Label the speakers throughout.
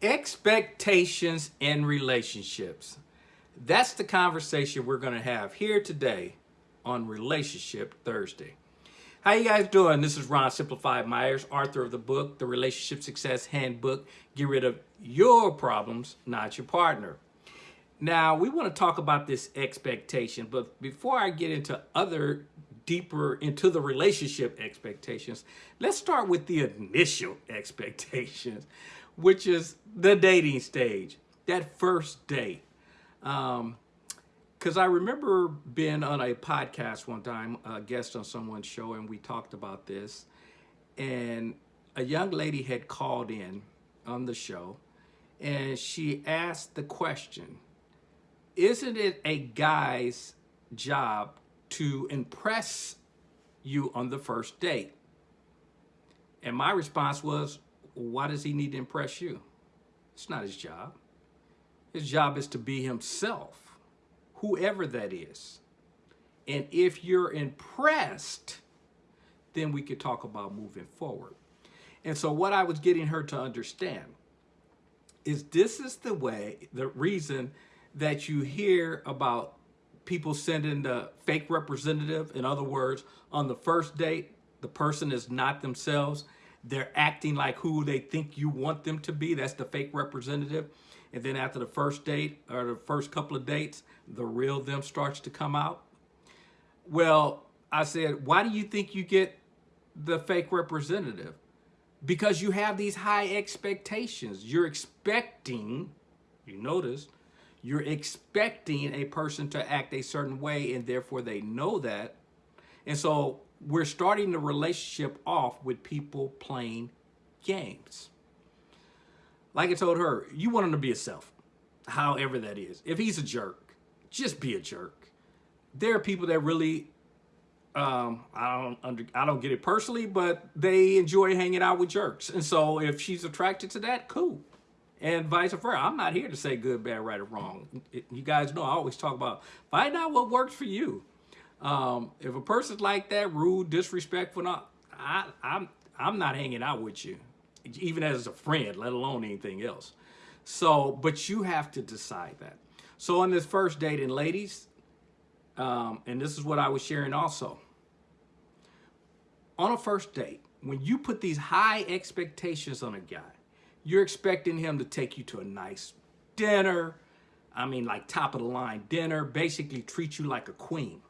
Speaker 1: Expectations in relationships. That's the conversation we're going to have here today on Relationship Thursday. How you guys doing? This is Ron Simplified Myers, author of the book, The Relationship Success Handbook. Get rid of your problems, not your partner. Now, we want to talk about this expectation, but before I get into other deeper into the relationship expectations, let's start with the initial expectations which is the dating stage, that first date. Um, because I remember being on a podcast one time, a guest on someone's show, and we talked about this. And a young lady had called in on the show, and she asked the question, isn't it a guy's job to impress you on the first date? And my response was, why does he need to impress you? It's not his job. His job is to be himself, whoever that is. And if you're impressed, then we could talk about moving forward. And so what I was getting her to understand is this is the way, the reason that you hear about people sending the fake representative. In other words, on the first date, the person is not themselves they're acting like who they think you want them to be. That's the fake representative. And then after the first date or the first couple of dates, the real them starts to come out. Well, I said, why do you think you get the fake representative? Because you have these high expectations. You're expecting, you notice, you're expecting a person to act a certain way and therefore they know that. And so we're starting the relationship off with people playing games. Like I told her, you want him to be a self, however that is. If he's a jerk, just be a jerk. There are people that really, um, I don't under, I don't get it personally, but they enjoy hanging out with jerks. And so if she's attracted to that, cool. And vice versa. I'm not here to say good, bad, right, or wrong. You guys know I always talk about find out what works for you. Um, if a person's like that, rude, disrespectful, not, I, I'm, I'm not hanging out with you, even as a friend, let alone anything else. So, but you have to decide that. So on this first date, and ladies, um, and this is what I was sharing also. On a first date, when you put these high expectations on a guy, you're expecting him to take you to a nice dinner. I mean, like top of the line dinner, basically treat you like a queen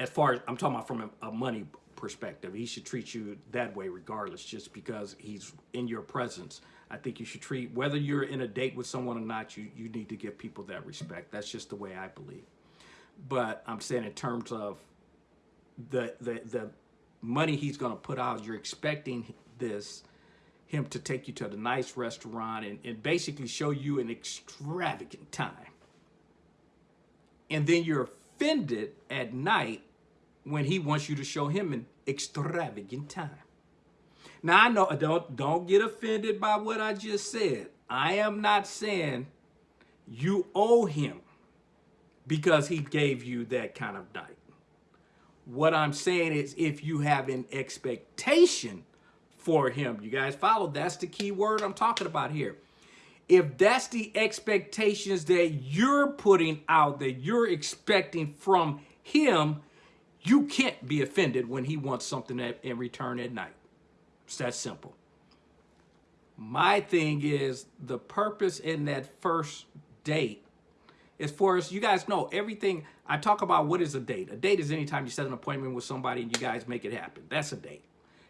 Speaker 1: as far as I'm talking about from a, a, money perspective, he should treat you that way regardless, just because he's in your presence. I think you should treat, whether you're in a date with someone or not, you, you need to give people that respect. That's just the way I believe. But I'm saying in terms of the, the, the money he's going to put out, you're expecting this, him to take you to the nice restaurant and, and basically show you an extravagant time. And then you're offended at night when he wants you to show him an extravagant time. Now I know don't don't get offended by what I just said. I am not saying you owe him because he gave you that kind of night. What I'm saying is if you have an expectation for him, you guys follow, that's the key word I'm talking about here. If that's the expectations that you're putting out, that you're expecting from him, you can't be offended when he wants something in return at night. It's that simple. My thing is the purpose in that first date is for us, you guys know everything. I talk about what is a date. A date is anytime you set an appointment with somebody and you guys make it happen. That's a date.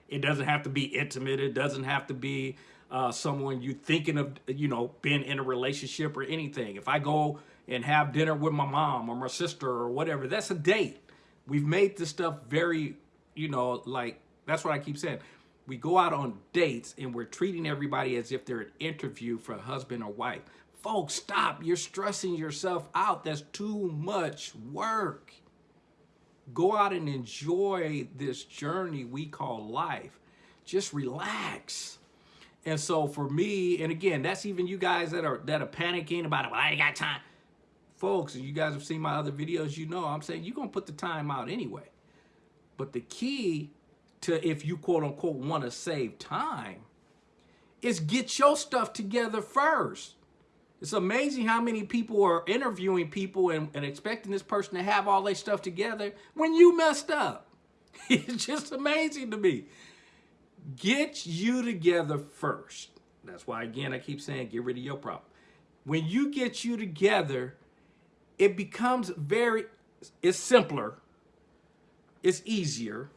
Speaker 1: It doesn't have to be intimate. It doesn't have to be uh, someone you thinking of, you know, being in a relationship or anything. If I go and have dinner with my mom or my sister or whatever, that's a date. We've made this stuff very, you know, like, that's what I keep saying. We go out on dates and we're treating everybody as if they're an interview for a husband or wife. Folks, stop. You're stressing yourself out. That's too much work. Go out and enjoy this journey we call life. Just relax. And so for me, and again, that's even you guys that are that are panicking about it. Well, I ain't got time folks, you guys have seen my other videos, you know I'm saying you're going to put the time out anyway. But the key to if you quote unquote want to save time is get your stuff together first. It's amazing how many people are interviewing people and, and expecting this person to have all their stuff together when you messed up. It's just amazing to me. Get you together first. That's why, again, I keep saying get rid of your problem. When you get you together, it becomes very, it's simpler, it's easier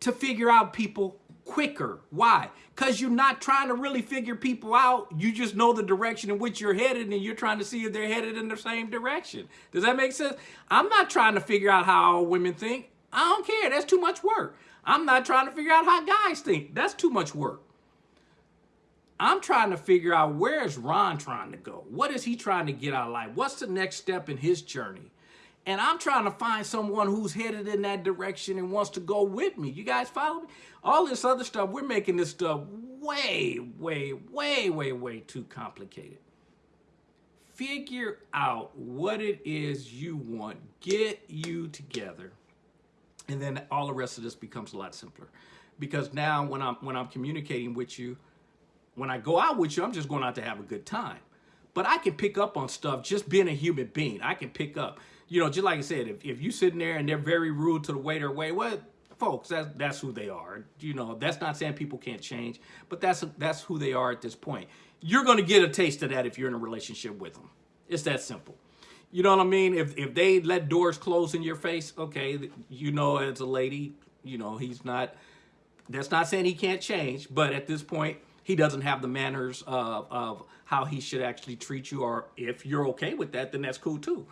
Speaker 1: to figure out people quicker. Why? Because you're not trying to really figure people out. You just know the direction in which you're headed and you're trying to see if they're headed in the same direction. Does that make sense? I'm not trying to figure out how all women think. I don't care. That's too much work. I'm not trying to figure out how guys think. That's too much work. I'm trying to figure out where is Ron trying to go? What is he trying to get out of life? What's the next step in his journey? And I'm trying to find someone who's headed in that direction and wants to go with me. You guys follow me? All this other stuff, we're making this stuff way, way, way, way, way too complicated. Figure out what it is you want. Get you together. And then all the rest of this becomes a lot simpler. Because now when I'm when I'm communicating with you, when I go out with you, I'm just going out to have a good time. But I can pick up on stuff just being a human being. I can pick up you know, just like I said, if, if you sitting there and they're very rude to the waiter, wait, what? Folks, that's, that's who they are. You know, that's not saying people can't change, but that's, that's who they are at this point. You're going to get a taste of that if you're in a relationship with them. It's that simple. You know what I mean? If, if they let doors close in your face, okay, you know, as a lady, you know, he's not, that's not saying he can't change, but at this point, he doesn't have the manners of, of how he should actually treat you, or if you're okay with that, then that's cool too.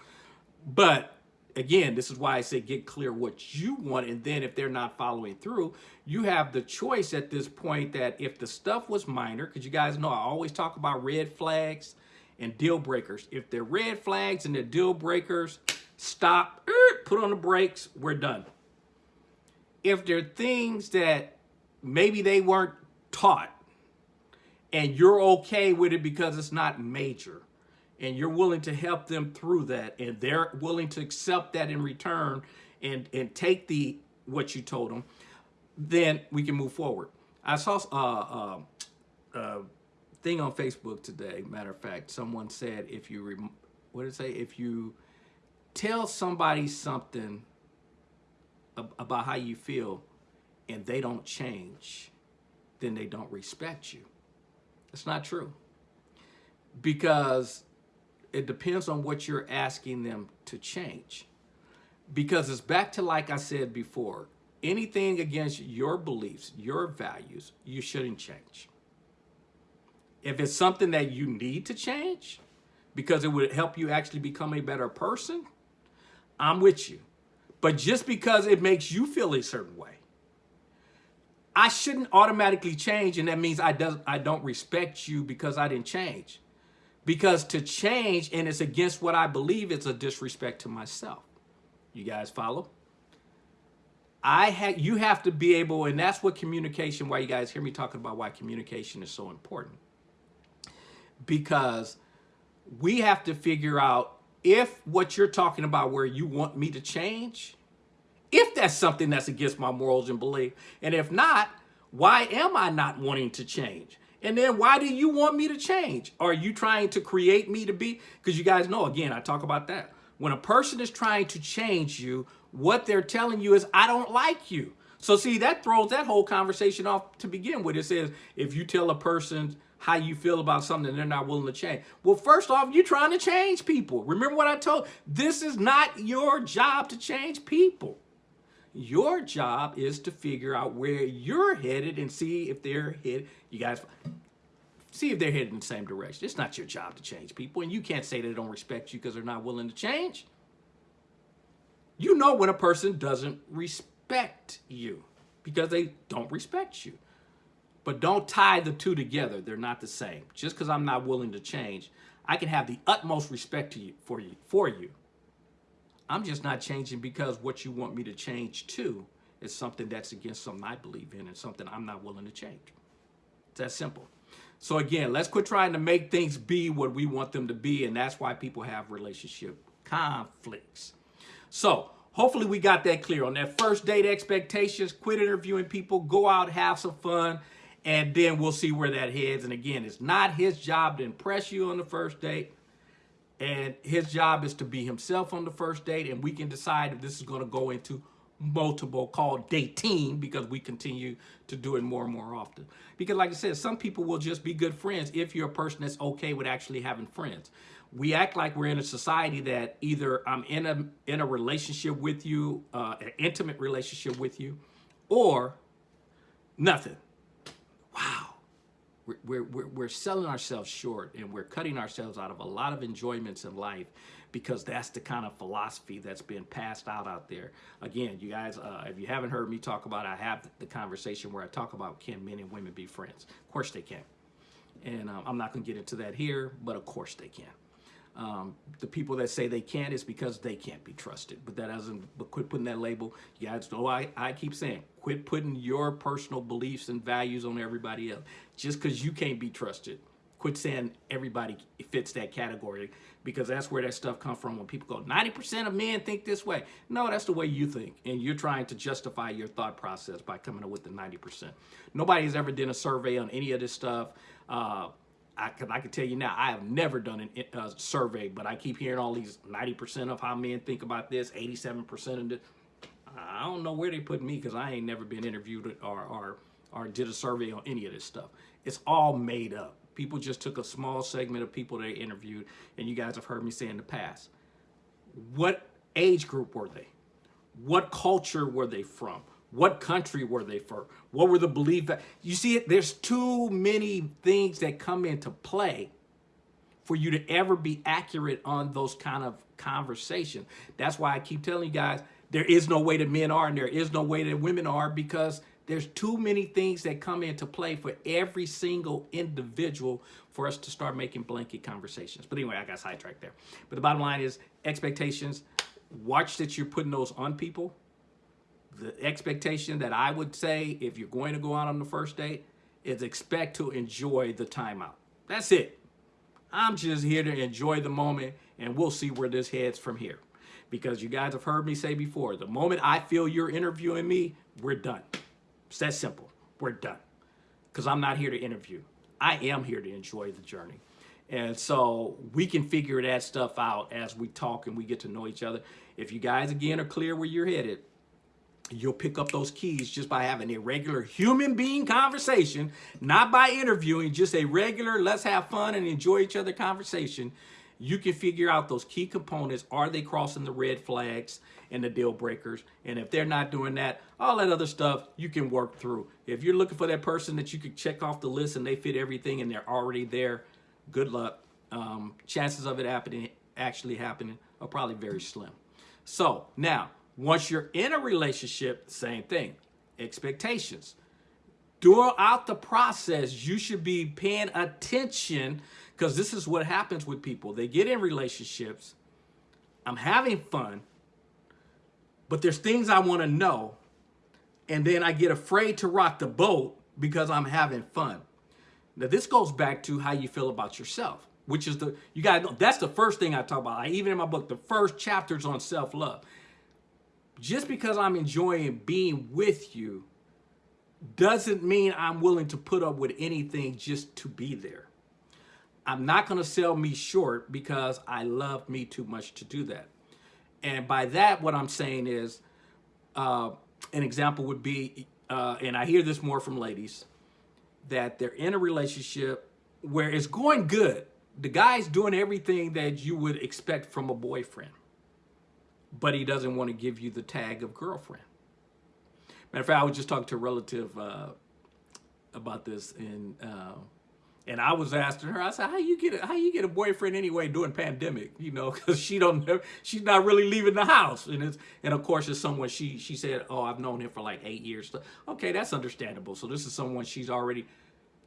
Speaker 1: But again, this is why I say get clear what you want. And then if they're not following through, you have the choice at this point that if the stuff was minor, because you guys know I always talk about red flags and deal breakers. If they're red flags and they're deal breakers, stop, er, put on the brakes, we're done. If there are things that maybe they weren't taught and you're okay with it because it's not major, and you're willing to help them through that. And they're willing to accept that in return and and take the what you told them then we can move forward. I saw a uh, uh, uh, thing on facebook today matter of fact. Someone said if you what did it say? If you tell somebody something about how you feel and they don't change then they don't respect you it's not true because it depends on what you're asking them to change. Because it's back to like I said before, anything against your beliefs, your values, you shouldn't change. If it's something that you need to change because it would help you actually become a better person, I'm with you. But just because it makes you feel a certain way, I shouldn't automatically change and that means I, does, I don't respect you because I didn't change. Because to change and it's against what I believe, it's a disrespect to myself. You guys follow? I had you have to be able, and that's what communication, why you guys hear me talking about why communication is so important. Because we have to figure out if what you're talking about where you want me to change, if that's something that's against my morals and belief, and if not, why am I not wanting to change? And then why do you want me to change? Are you trying to create me to be? Because you guys know, again, I talk about that. When a person is trying to change you, what they're telling you is, I don't like you. So see, that throws that whole conversation off to begin with. It says, if you tell a person how you feel about something they're not willing to change. Well, first off, you're trying to change people. Remember what I told? This is not your job to change people. Your job is to figure out where you're headed and see if they're headed. You guys see if they're headed in the same direction. It's not your job to change people, and you can't say they don't respect you because they're not willing to change. You know when a person doesn't respect you because they don't respect you. But don't tie the two together. They're not the same. Just because I'm not willing to change, I can have the utmost respect to you, for you for you I'm just not changing because what you want me to change to is something that's against something I believe in and something I'm not willing to change. It's that simple. So again, let's quit trying to make things be what we want them to be. And that's why people have relationship conflicts. So hopefully we got that clear on that first date expectations, quit interviewing people, go out, have some fun, and then we'll see where that heads. And again, it's not his job to impress you on the first date. And his job is to be himself on the first date. And we can decide if this is going to go into multiple called dating because we continue to do it more and more often. Because like I said, some people will just be good friends if you're a person that's okay with actually having friends. We act like we're in a society that either I'm in a in a relationship with you, uh, an intimate relationship with you, or nothing. We're, we're, we're selling ourselves short and we're cutting ourselves out of a lot of enjoyments in life because that's the kind of philosophy that's been passed out out there. Again, you guys, uh, if you haven't heard me talk about it, I have the conversation where I talk about can men and women be friends? Of course they can. And um, I'm not going to get into that here, but of course they can. Um, the people that say they can't is because they can't be trusted. But that doesn't, but quit putting that label. You guys know I, I keep saying, quit putting your personal beliefs and values on everybody else. Just because you can't be trusted. Quit saying everybody fits that category because that's where that stuff comes from when people go, 90% of men think this way. No, that's the way you think. And you're trying to justify your thought process by coming up with the 90%. Nobody has ever done a survey on any of this stuff. Uh, I can, I can tell you now, I have never done a uh, survey, but I keep hearing all these 90% of how men think about this, 87% of this. I don't know where they put me because I ain't never been interviewed or, or, or did a survey on any of this stuff. It's all made up. People just took a small segment of people they interviewed, and you guys have heard me say in the past. What age group were they? What culture were they from? What country were they for? What were the belief that you see? There's too many things that come into play for you to ever be accurate on those kind of conversations. That's why I keep telling you guys, there is no way that men are and there is no way that women are because there's too many things that come into play for every single individual for us to start making blanket conversations. But anyway, I got sidetracked there. But the bottom line is expectations. Watch that you're putting those on people the expectation that I would say if you're going to go out on the first date is expect to enjoy the time out. That's it. I'm just here to enjoy the moment and we'll see where this heads from here. Because you guys have heard me say before, the moment I feel you're interviewing me, we're done. It's that simple. We're done. Because I'm not here to interview. I am here to enjoy the journey. And so we can figure that stuff out as we talk and we get to know each other. If you guys, again, are clear where you're headed, you'll pick up those keys just by having a regular human being conversation, not by interviewing, just a regular, let's have fun and enjoy each other conversation. You can figure out those key components. Are they crossing the red flags and the deal breakers? And if they're not doing that, all that other stuff you can work through. If you're looking for that person that you could check off the list and they fit everything and they're already there, good luck. Um, chances of it happening, actually happening are probably very slim. So now, once you're in a relationship, same thing. Expectations. Throughout the process, you should be paying attention because this is what happens with people. They get in relationships. I'm having fun, but there's things I want to know. And then I get afraid to rock the boat because I'm having fun. Now, this goes back to how you feel about yourself, which is the, you got that's the first thing I talk about. I, even in my book, the first chapters on self love just because I'm enjoying being with you doesn't mean I'm willing to put up with anything just to be there. I'm not going to sell me short because I love me too much to do that. And by that, what I'm saying is, uh, an example would be, uh, and I hear this more from ladies, that they're in a relationship where it's going good. The guy's doing everything that you would expect from a boyfriend but he doesn't want to give you the tag of girlfriend. Matter of fact, I was just talking to a relative uh, about this, and uh, and I was asking her, I said, "How you get a, how you get a boyfriend anyway during pandemic? You know, because she don't she's not really leaving the house, and it's and of course it's someone she she said, oh, I've known him for like eight years. Okay, that's understandable. So this is someone she's already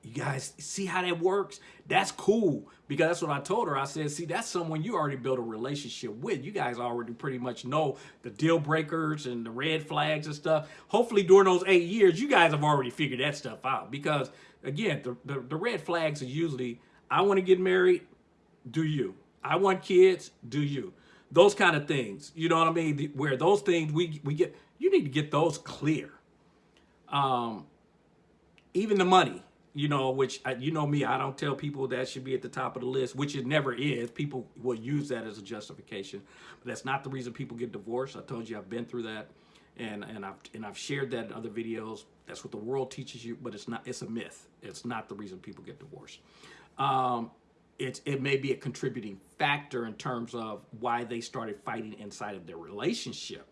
Speaker 1: you guys see how that works? That's cool because that's what I told her. I said, see, that's someone you already built a relationship with. You guys already pretty much know the deal breakers and the red flags and stuff. Hopefully during those eight years, you guys have already figured that stuff out because again, the, the, the red flags are usually, I want to get married, do you? I want kids, do you? Those kind of things, you know what I mean? Where those things we, we get, you need to get those clear. Um, even the money you know, which uh, you know me, I don't tell people that should be at the top of the list, which it never is. People will use that as a justification, but that's not the reason people get divorced. I told you I've been through that, and and I've and I've shared that in other videos. That's what the world teaches you, but it's not. It's a myth. It's not the reason people get divorced. Um, it's it may be a contributing factor in terms of why they started fighting inside of their relationship.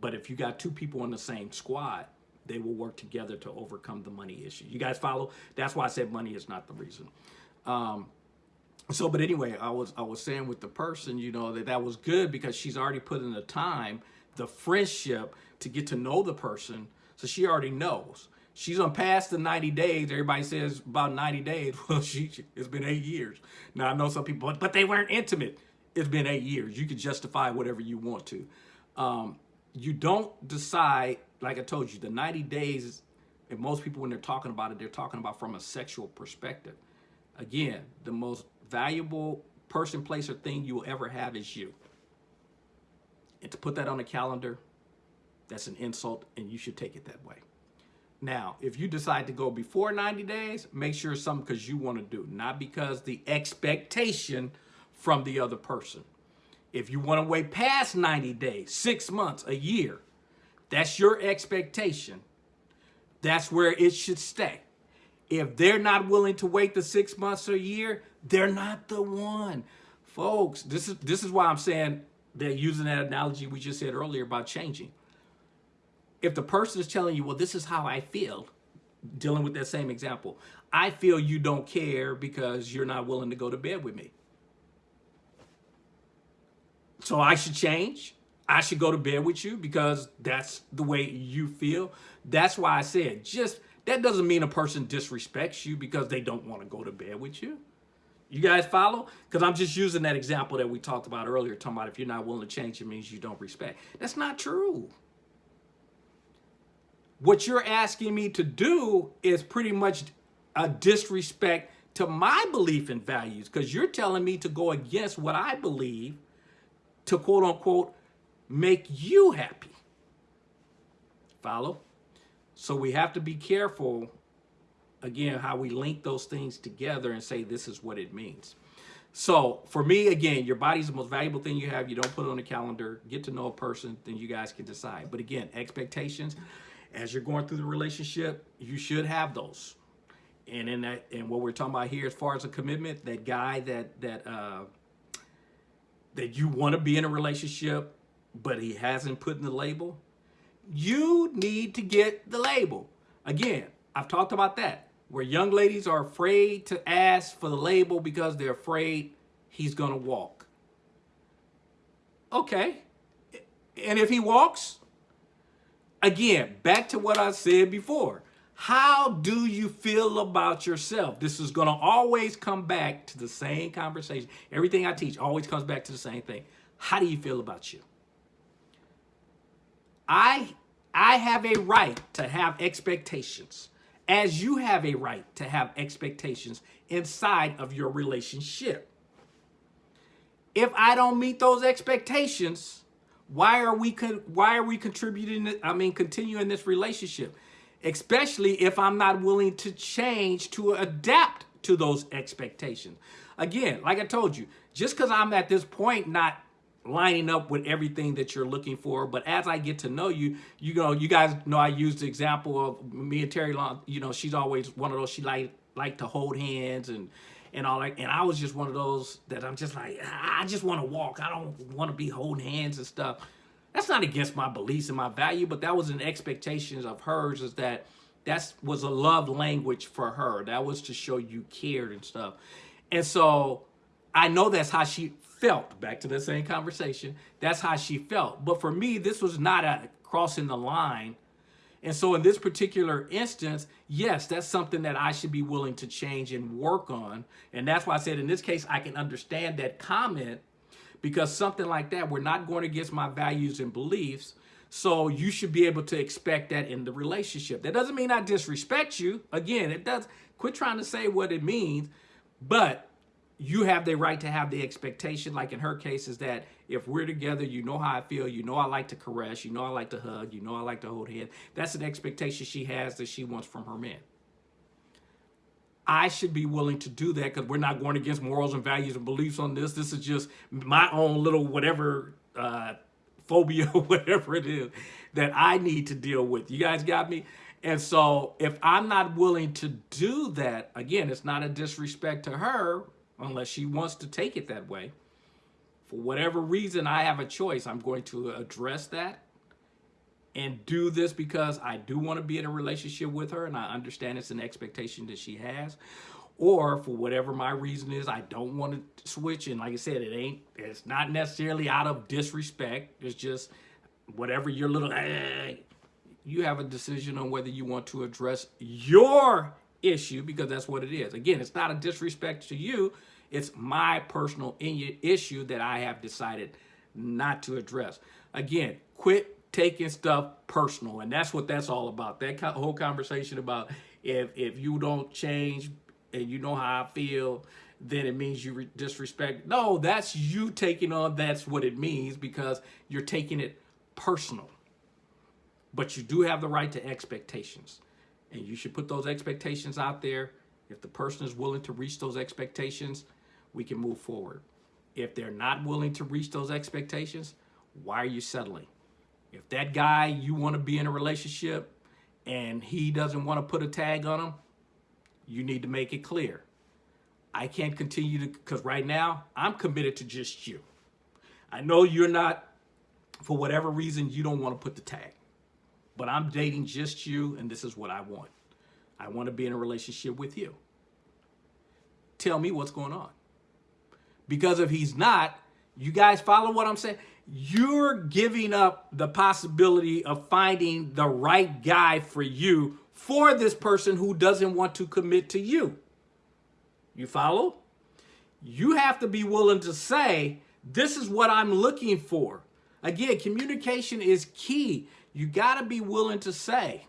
Speaker 1: But if you got two people in the same squad they will work together to overcome the money issue. You guys follow? That's why I said money is not the reason. Um, so, but anyway, I was I was saying with the person, you know, that that was good because she's already put in the time, the friendship to get to know the person. So she already knows. She's on past the 90 days. Everybody says about 90 days. Well, she, it's been eight years. Now I know some people, but, but they weren't intimate. It's been eight years. You can justify whatever you want to. Um, you don't decide, like I told you, the 90 days, and most people, when they're talking about it, they're talking about from a sexual perspective. Again, the most valuable person, place, or thing you will ever have is you. And to put that on the calendar, that's an insult, and you should take it that way. Now, if you decide to go before 90 days, make sure it's something because you want to do, not because the expectation from the other person. If you want to wait past 90 days, six months, a year, that's your expectation. That's where it should stay. If they're not willing to wait the six months or a year, they're not the one. Folks, this is this is why I'm saying they're using that analogy we just said earlier about changing. If the person is telling you, well, this is how I feel, dealing with that same example, I feel you don't care because you're not willing to go to bed with me. So I should change. I should go to bed with you because that's the way you feel. That's why I said just that doesn't mean a person disrespects you because they don't want to go to bed with you. You guys follow? Because I'm just using that example that we talked about earlier, talking about if you're not willing to change, it means you don't respect. That's not true. What you're asking me to do is pretty much a disrespect to my belief and values because you're telling me to go against what I believe to quote unquote make you happy. Follow? So we have to be careful, again, how we link those things together and say this is what it means. So for me, again, your body's the most valuable thing you have. You don't put it on the calendar. Get to know a person, then you guys can decide. But again, expectations, as you're going through the relationship, you should have those. And in that, and what we're talking about here, as far as a commitment, that guy that that uh, that you want to be in a relationship, but he hasn't put in the label, you need to get the label. Again, I've talked about that, where young ladies are afraid to ask for the label because they're afraid he's going to walk. Okay. And if he walks, again, back to what I said before. How do you feel about yourself? This is going to always come back to the same conversation. Everything I teach always comes back to the same thing. How do you feel about you? I I have a right to have expectations as you have a right to have expectations inside of your relationship. If I don't meet those expectations, why are we why are we contributing I mean continuing this relationship? Especially if I'm not willing to change to adapt to those expectations. Again, like I told you, just because I'm at this point not lining up with everything that you're looking for, but as I get to know you, you know, you guys know I used the example of me and Terry Long, you know, she's always one of those, she like like to hold hands and and all that. And I was just one of those that I'm just like, ah, I just want to walk. I don't want to be holding hands and stuff. That's not against my beliefs and my value, but that was an expectation of hers is that that was a love language for her. That was to show you cared and stuff. And so I know that's how she felt. Back to the same conversation. That's how she felt. But for me, this was not a crossing the line. And so in this particular instance, yes, that's something that I should be willing to change and work on. And that's why I said in this case, I can understand that comment because something like that, we're not going against my values and beliefs. So you should be able to expect that in the relationship. That doesn't mean I disrespect you. Again, it does. Quit trying to say what it means, but you have the right to have the expectation, like in her case, is that if we're together, you know how I feel, you know I like to caress, you know I like to hug, you know I like to hold hands. That's an expectation she has that she wants from her man. I should be willing to do that because we're not going against morals and values and beliefs on this. This is just my own little whatever uh, phobia, whatever it is that I need to deal with. You guys got me? And so if I'm not willing to do that, again, it's not a disrespect to her unless she wants to take it that way. For whatever reason, I have a choice. I'm going to address that and do this because I do want to be in a relationship with her and I understand it's an expectation that she has. Or for whatever my reason is, I don't want to switch. And like I said, it ain't, it's not necessarily out of disrespect. It's just whatever your little, hey, you have a decision on whether you want to address your issue because that's what it is. Again, it's not a disrespect to you. It's my personal issue that I have decided not to address. Again, quit taking stuff personal. And that's what that's all about. That whole conversation about if, if you don't change and you know how I feel, then it means you disrespect. No, that's you taking on that's what it means because you're taking it personal. But you do have the right to expectations. And you should put those expectations out there. If the person is willing to reach those expectations, we can move forward. If they're not willing to reach those expectations, why are you settling? If that guy, you want to be in a relationship and he doesn't want to put a tag on him, you need to make it clear. I can't continue to, because right now I'm committed to just you. I know you're not, for whatever reason, you don't want to put the tag, but I'm dating just you and this is what I want. I want to be in a relationship with you. Tell me what's going on. Because if he's not, you guys follow what I'm saying? You're giving up the possibility of finding the right guy for you for this person who doesn't want to commit to you. You follow? You have to be willing to say, this is what I'm looking for. Again, communication is key. You got to be willing to say,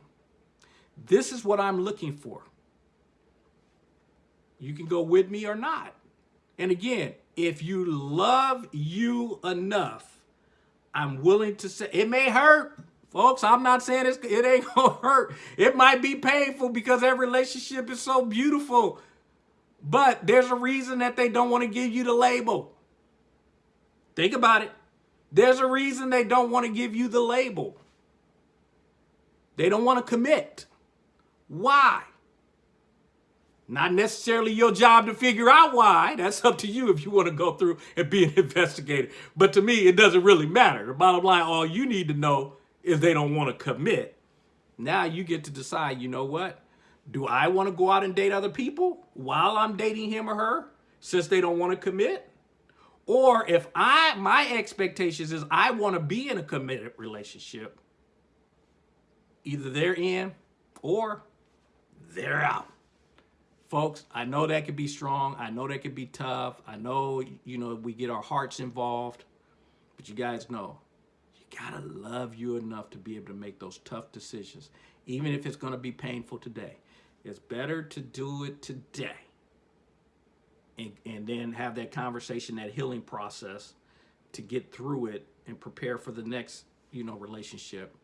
Speaker 1: this is what I'm looking for. You can go with me or not. And again, if you love you enough I'm willing to say it may hurt. Folks, I'm not saying it's, it ain't gonna hurt. It might be painful because that relationship is so beautiful. But there's a reason that they don't want to give you the label. Think about it. There's a reason they don't want to give you the label. They don't want to commit. Why? Not necessarily your job to figure out why. That's up to you if you want to go through and be an investigator. But to me, it doesn't really matter. The bottom line, all you need to know is they don't want to commit. Now you get to decide, you know what? Do I want to go out and date other people while I'm dating him or her since they don't want to commit? Or if I my expectations is I want to be in a committed relationship, either they're in or they're out. Folks, I know that could be strong. I know that could be tough. I know, you know, we get our hearts involved. But you guys know, you got to love you enough to be able to make those tough decisions, even if it's going to be painful today. It's better to do it today and, and then have that conversation, that healing process to get through it and prepare for the next, you know, relationship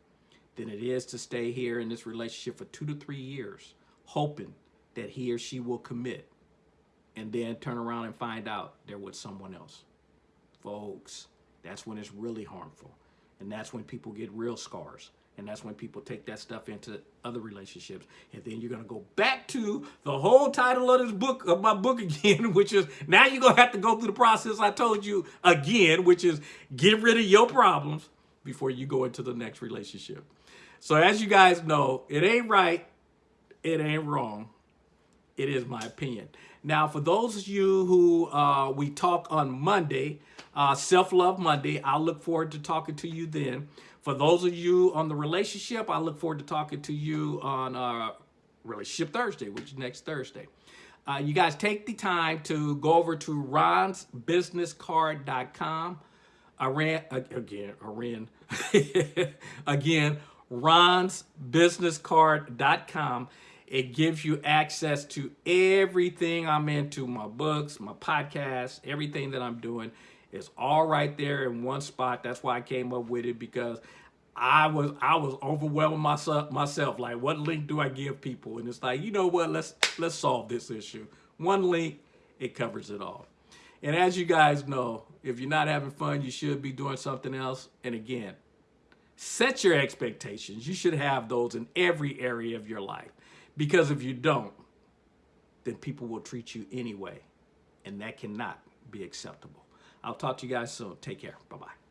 Speaker 1: than it is to stay here in this relationship for two to three years, hoping that he or she will commit and then turn around and find out they're with someone else. Folks, that's when it's really harmful. And that's when people get real scars. And that's when people take that stuff into other relationships. And then you're going to go back to the whole title of this book, of my book again, which is now you're going to have to go through the process I told you again, which is get rid of your problems before you go into the next relationship. So as you guys know, it ain't right. It ain't wrong. It is my opinion. Now, for those of you who uh, we talk on Monday, uh, Self-Love Monday, I'll look forward to talking to you then. For those of you on the relationship, I look forward to talking to you on uh, Relationship Thursday, which is next Thursday. Uh, you guys take the time to go over to ronsbusinesscard.com. Iran, again, Iran, again, ronsbusinesscard.com it gives you access to everything I'm into, my books, my podcasts, everything that I'm doing is all right there in one spot. That's why I came up with it because I was I was overwhelmed myself myself. Like, what link do I give people? And it's like, you know what? Let's let's solve this issue. One link, it covers it all. And as you guys know, if you're not having fun, you should be doing something else. And again, set your expectations. You should have those in every area of your life. Because if you don't, then people will treat you anyway. And that cannot be acceptable. I'll talk to you guys soon. Take care. Bye-bye.